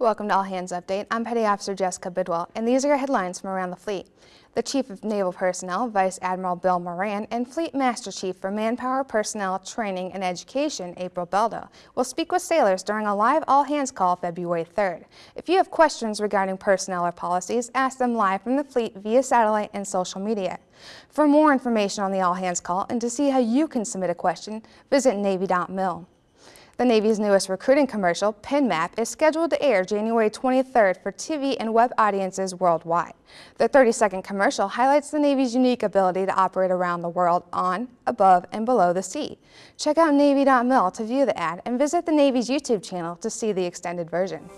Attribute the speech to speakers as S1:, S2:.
S1: Welcome to All Hands Update. I'm Petty Officer Jessica Bidwell, and these are your headlines from around the fleet. The Chief of Naval Personnel, Vice Admiral Bill Moran, and Fleet Master Chief for Manpower Personnel Training and Education, April Beldo, will speak with sailors during a live all hands call February 3rd. If you have questions regarding personnel or policies, ask them live from the fleet via satellite and social media. For more information on the all hands call and to see how you can submit a question, visit Navy.mil. The Navy's newest recruiting commercial, PenMap, is scheduled to air January 23rd for TV and web audiences worldwide. The 30-second commercial highlights the Navy's unique ability to operate around the world on, above, and below the sea. Check out Navy.mil to view the ad and visit the Navy's YouTube channel to see the extended version.